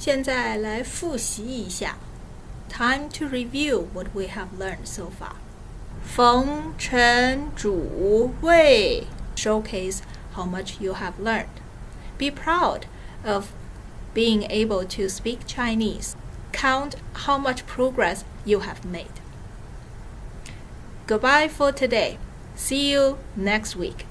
现在来复习一下。Time to review what we have learned so far. 逢陈主谓 showcase how much you have learned. Be proud of being able to speak Chinese. Count how much progress you have made. Goodbye for today. See you next week.